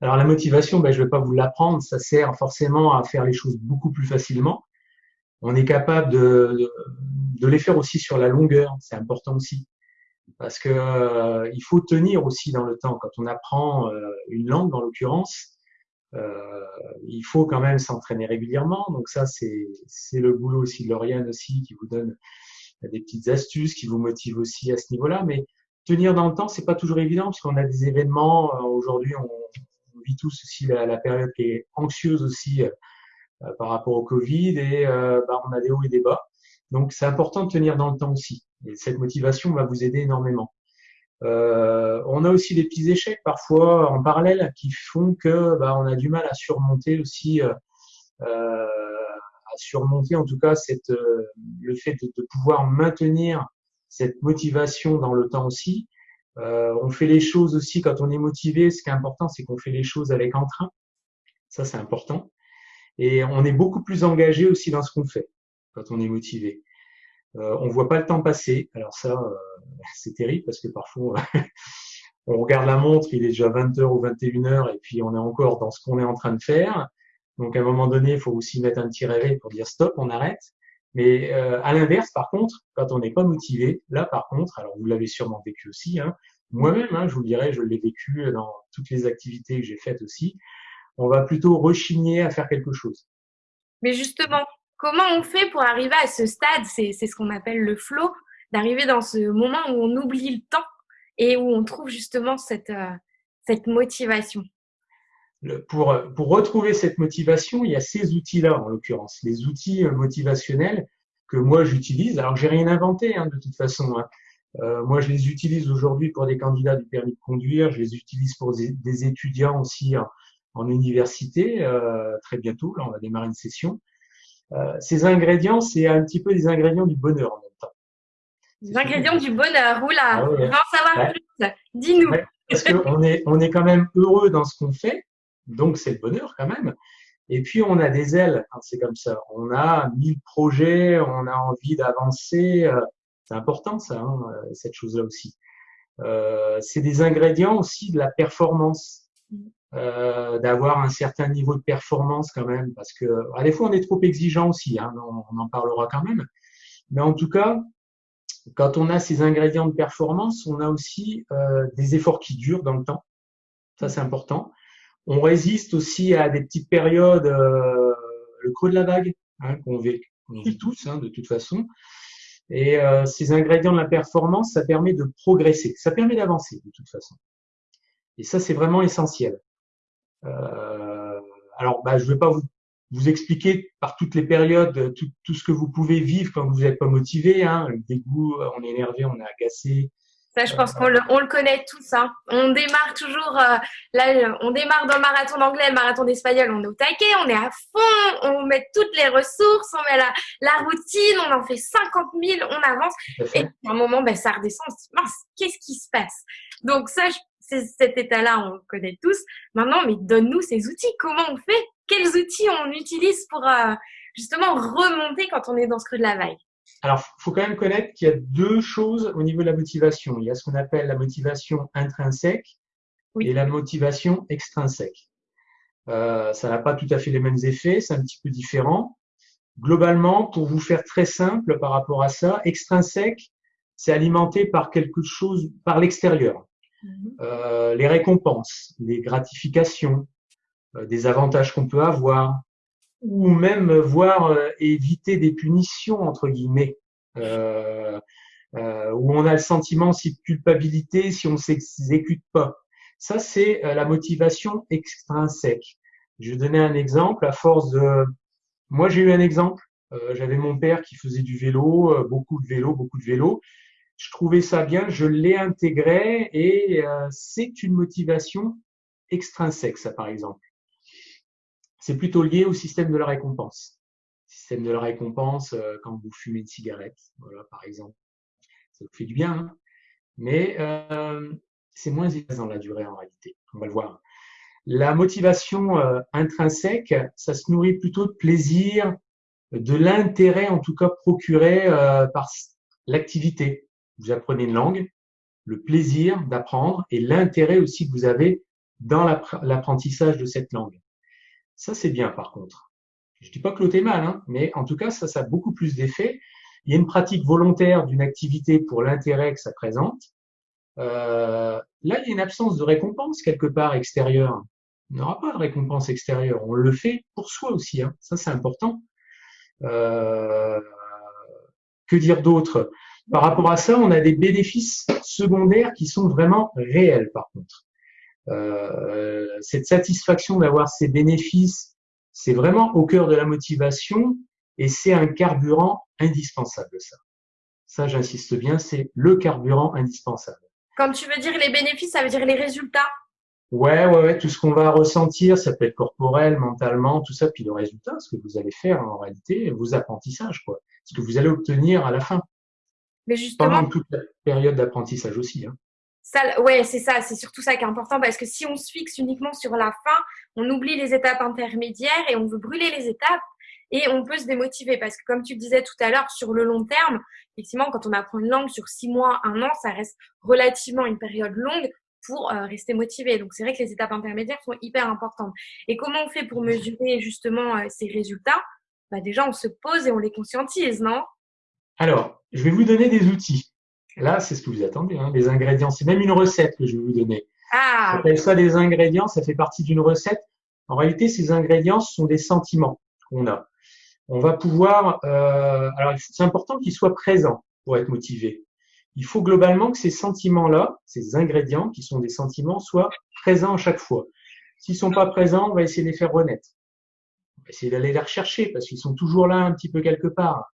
Alors la motivation, ben, je ne vais pas vous l'apprendre, ça sert forcément à faire les choses beaucoup plus facilement. On est capable de, de, les faire aussi sur la longueur, c'est important aussi. Parce que euh, il faut tenir aussi dans le temps. Quand on apprend euh, une langue, en l'occurrence, euh, il faut quand même s'entraîner régulièrement. Donc ça, c'est le boulot aussi de Lauriane aussi qui vous donne des petites astuces, qui vous motive aussi à ce niveau-là. Mais tenir dans le temps, c'est pas toujours évident parce qu'on a des événements. Aujourd'hui, on, tous aussi la, période qui est anxieuse aussi euh, par rapport au Covid et euh, bah, on a des hauts et des bas. Donc c'est important de tenir dans le temps aussi. Et cette motivation va vous aider énormément. Euh, on a aussi des petits échecs parfois en parallèle qui font que bah, on a du mal à surmonter aussi, euh, à surmonter en tout cas le fait de, pouvoir maintenir cette motivation dans le temps aussi. Euh, on fait les choses aussi quand on est motivé. Ce qui est important, c'est qu'on fait les choses avec entrain. Ça, c'est important. Et on est beaucoup plus engagé aussi dans ce qu'on fait quand on est motivé. Euh, on voit pas le temps passer. Alors ça, euh, c'est terrible parce que parfois, on regarde la montre, il est déjà 20h ou 21h et puis on est encore dans ce qu'on est en train de faire. Donc à un moment donné, il faut aussi mettre un petit réveil pour dire stop, on arrête. Mais euh, à l'inverse, par contre, quand on n'est pas motivé, là par contre, alors vous l'avez sûrement vécu aussi, hein, moi-même, hein, je vous dirais, je l'ai vécu dans toutes les activités que j'ai faites aussi, on va plutôt rechigner à faire quelque chose. Mais justement, comment on fait pour arriver à ce stade, c'est ce qu'on appelle le flow, d'arriver dans ce moment où on oublie le temps et où on trouve justement cette, euh, cette motivation? Pour, pour retrouver cette motivation, il y a ces outils-là, en l'occurrence, les outils euh, motivationnels que moi j'utilise. Alors, j'ai rien inventé, hein, de toute façon. Hein. Euh, moi, je les utilise aujourd'hui pour des candidats du permis de conduire. Je les utilise pour des, étudiants aussi en, université. Euh, très bientôt, là, on va démarrer une session. Euh, ces ingrédients, c'est un petit peu des ingrédients du bonheur en même temps. Les ingrédients du bonheur, oula, ah ouais. on va en savoir plus. Dis-nous. parce qu'on est, on est quand même heureux dans ce qu'on fait. Donc, c'est le bonheur quand même. Et puis, on a des ailes quand c'est comme ça. On a mille projets, on a envie d'avancer. Euh, c'est important, ça, hein, euh, cette chose-là aussi. Euh, c'est des ingrédients aussi de la performance, euh, d'avoir un certain niveau de performance quand même, parce que à des fois on est trop exigeant aussi, hein, on, en parlera quand même. Mais en tout cas, quand on a ces ingrédients de performance, on a aussi euh, des efforts qui durent dans le temps. Ça, c'est important. On résiste aussi à des petites périodes, euh, le creux de la vague, hein, qu'on vit, vit, tous hein, de toute façon. Et euh, ces ingrédients de la performance, ça permet de progresser, ça permet d'avancer de toute façon. Et ça, c'est vraiment essentiel. Euh, alors, bah, je ne vais pas vous, vous, expliquer par toutes les périodes tout, tout, ce que vous pouvez vivre quand vous n'êtes pas motivé. Hein, le dégoût, on est énervé, on est agacé, ça, je pense qu'on le, on le connaît tous. Hein. On démarre toujours, euh, là, on démarre dans le marathon d'anglais, le marathon d'espagnol, on est au taquet, on est à fond, on met toutes les ressources, on met la, la routine, on en fait 50 000, on avance. Et à un moment, ben, ça redescend, on se dit, mince, qu'est-ce qui se passe? Donc ça, c'est cet état-là, on le connaît tous. Maintenant, mais donne-nous ces outils. Comment on fait? Quels outils on utilise pour euh, justement remonter quand on est dans ce creux de la vague? Alors, il faut quand même connaître qu'il y a deux choses au niveau de la motivation. Il y a ce qu'on appelle la motivation intrinsèque et la motivation extrinsèque. Euh, ça n'a pas tout à fait les mêmes effets, c'est un petit peu différent. Globalement, pour vous faire très simple par rapport à ça, extrinsèque, c'est alimenté par quelque chose, par l'extérieur. Mhm. Euh, les récompenses, les gratifications, euh, des avantages qu'on peut avoir, ou même voir euh, éviter des punitions entre guillemets, euh, euh, où on a le sentiment aussi de culpabilité si on s'exécute pas. Ça c'est euh, la motivation extrinsèque. Je vais donner un exemple à force de. Moi j'ai eu un exemple. J'avais mon père qui faisait du vélo, beaucoup de vélo, beaucoup de vélo. Je trouvais ça bien, je l'ai intégré et c'est une motivation extrinsèque, ça par exemple c'est plutôt lié au système de la récompense. Système de la récompense, euh, quand vous fumez une cigarette, voilà, par exemple, ça vous fait du bien, hein. mais euh, c'est moins efficace dans la durée en réalité. On va le voir. La motivation euh, intrinsèque, ça se nourrit plutôt de plaisir, de l'intérêt en tout cas procuré par l'activité. Vous apprenez une langue, le plaisir d'apprendre et l'intérêt aussi que vous avez dans l'apprentissage de cette langue. Ça, c'est bien par contre. Je dis pas que l'autre est mal, hein, mais en tout cas, ça, ça a beaucoup plus d'effet. Il y a une pratique volontaire d'une activité pour l'intérêt que ça présente. Euh, là, il y a une absence de récompense quelque part extérieure. Il n'y aura pas de récompense extérieure. On le fait pour soi aussi. Hein. Ça, c'est important. Euh, que dire d'autre? Par rapport à ça, on a des bénéfices secondaires qui sont vraiment réels, par contre. Euh, cette satisfaction d'avoir ces bénéfices, c'est vraiment au cœur de la motivation et c'est un carburant indispensable, ça. Ça, j'insiste bien, c'est le carburant indispensable. Quand tu veux dire les bénéfices, ça veut dire les résultats Ouais, ouais, ouais, tout ce qu'on va ressentir, ça peut être corporel, mentalement, tout ça, puis le résultat, ce que vous allez faire en réalité, vos apprentissages, quoi, ce que vous allez obtenir à la fin. Mais justement, pendant toute la période d'apprentissage aussi. Hein. Ouais, c'est ça, c'est surtout ça qui est important parce que si on se fixe uniquement sur la fin, on oublie les étapes intermédiaires et on veut brûler les étapes et on peut se démotiver parce que comme tu disais tout à l'heure, sur le long terme, effectivement, quand on apprend une langue sur six mois, un an, ça reste relativement une période longue pour euh, rester motivé. Donc c'est vrai que les étapes intermédiaires sont hyper importantes. Et comment on fait pour mesurer justement euh, ces résultats? Bah, Déjà, on se pose et on les conscientise, non? Alors, je vais vous donner des outils. Là, c'est ce que vous attendez, hein, les ingrédients. C'est même une recette que je vais vous donner. Ah. On appelle ça des ingrédients, ça fait partie d'une recette. En réalité, ces ingrédients ce sont des sentiments qu'on a. On va pouvoir. Euh, alors, c'est important qu'ils soient présents pour être motivé. Il faut globalement que ces sentiments-là, ces ingrédients qui sont des sentiments, soient présents à chaque fois. S'ils sont pas présents, on va essayer de les faire renaître. On va essayer d'aller les rechercher parce qu'ils sont toujours là un petit peu quelque part.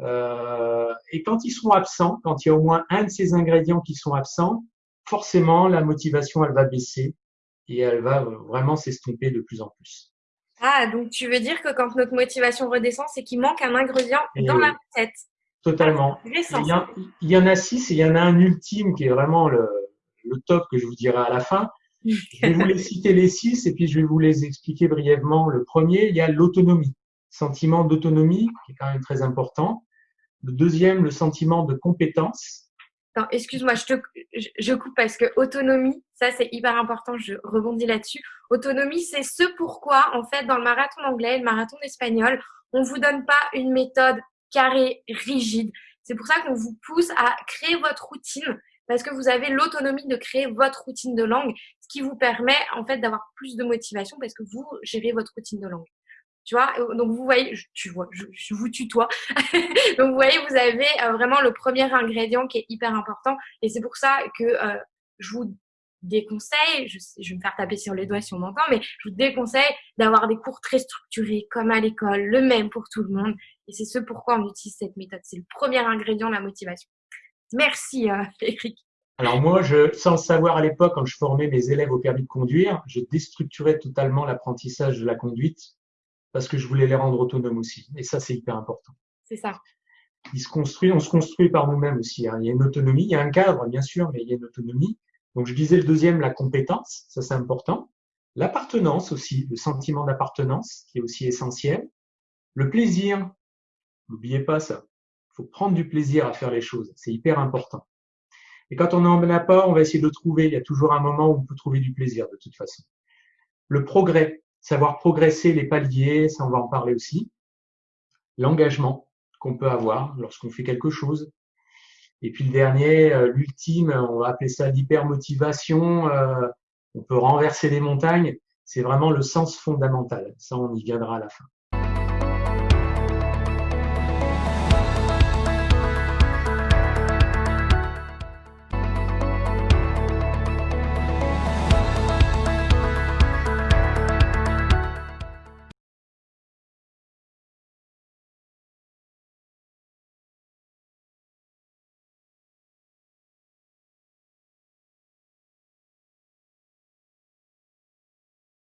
Euh, et quand ils sont absents, quand il y a au moins un de ces ingrédients qui sont absents, forcément la motivation elle va baisser et elle va vraiment s'estomper de plus en plus. Ah, donc tu veux dire que quand notre motivation redescend, c'est qu'il manque un ingrédient dans la recette. Totalement. Ah, il, y en, il y, en a six et il y en a un ultime qui est vraiment le, le top que je vous dirai à la fin. Je vais vous les citer les six et puis je vais vous les expliquer brièvement. Le premier, il y a l'autonomie sentiment d'autonomie, qui est quand même très important. Le deuxième, le sentiment de compétence. excuse-moi, je, coupe parce que autonomie, ça c'est hyper important, je rebondis là-dessus. Autonomie, c'est ce pourquoi, en fait, dans le marathon anglais, le marathon espagnol, on vous donne pas une méthode carrée, rigide. C'est pour ça qu'on vous pousse à créer votre routine parce que vous avez l'autonomie de créer votre routine de langue, ce qui vous permet en fait d'avoir plus de motivation parce que vous gérez votre routine de langue. Tu vois, donc vous voyez, je, tu vois, je, vous tutoie. donc vous voyez, vous avez euh, vraiment le premier ingrédient qui est hyper important. Et c'est pour ça que euh, je vous déconseille, je, vais me faire taper sur les doigts si on m'entend, mais je vous déconseille d'avoir des cours très structurés comme à l'école, le même pour tout le monde. Et c'est ce pourquoi on utilise cette méthode. C'est le premier ingrédient de la motivation. Merci, euh. Alors moi, je, sans le savoir à l'époque, quand je formais mes élèves au permis de conduire, je déstructurais totalement l'apprentissage de la conduite parce que je voulais les rendre autonomes aussi. Et ça, c'est hyper important. C'est ça. Ils se construisent, on se construit par nous-mêmes aussi. Hein. Il y a une autonomie, il y a un cadre, bien sûr, mais il y a une autonomie. Donc, je disais le deuxième, la compétence, ça c'est important. L'appartenance aussi, le sentiment d'appartenance, qui est aussi essentiel. Le plaisir, n'oubliez pas ça. Il faut prendre du plaisir à faire les choses, c'est hyper important. Et quand on n'en a pas, on va essayer de le trouver. Il y a toujours un moment où on peut trouver du plaisir de toute façon. Le progrès, savoir progresser les paliers, ça on va en parler aussi. L'engagement qu'on peut avoir lorsqu'on fait quelque chose. Et puis le dernier, euh, l'ultime, on va appeler ça l'hypermotivation. Euh, on peut renverser les montagnes. C'est vraiment le sens fondamental. Ça, on y viendra à la fin.